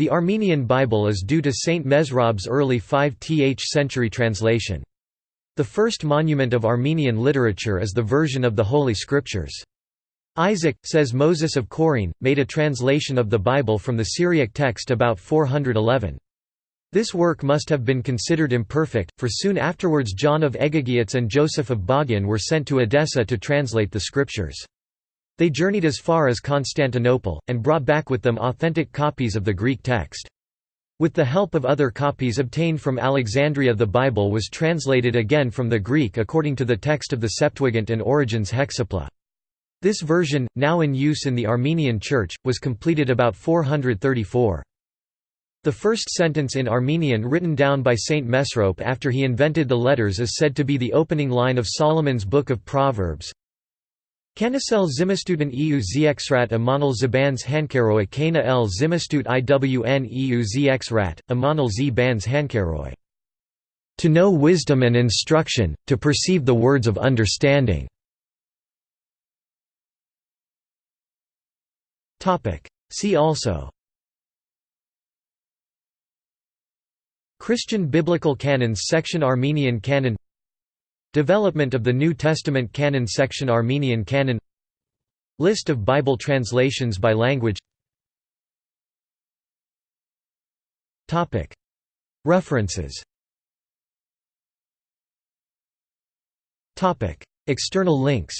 The Armenian Bible is due to Saint Mesrob's early 5th century translation. The first monument of Armenian literature is the version of the Holy Scriptures. Isaac, says Moses of Chorene, made a translation of the Bible from the Syriac text about 411. This work must have been considered imperfect, for soon afterwards John of Egheghiatz and Joseph of Baghin were sent to Edessa to translate the scriptures. They journeyed as far as Constantinople, and brought back with them authentic copies of the Greek text. With the help of other copies obtained from Alexandria the Bible was translated again from the Greek according to the text of the Septuagint and Origen's Hexapla. This version, now in use in the Armenian Church, was completed about 434. The first sentence in Armenian written down by Saint Mesrop after he invented the letters is said to be the opening line of Solomon's Book of Proverbs, Kanasel zimistuten eu zxrat amanal zabans hankaroi kana el zimistut iwn eu zxrat, amanal z bans. To know wisdom and instruction, to perceive the words of understanding. See also Christian Biblical Canons section Armenian Canon Development of the New Testament Canon section Armenian Canon. List of Bible translations by language. References. External links.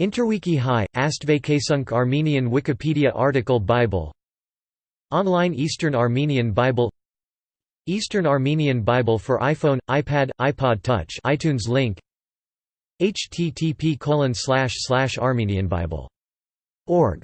Interwiki Hi, Astvakasunk Armenian Wikipedia article Bible. Online Eastern Armenian Bible Eastern Armenian Bible for iPhone, iPad, iPod Touch iTunes link http Armenianbible.org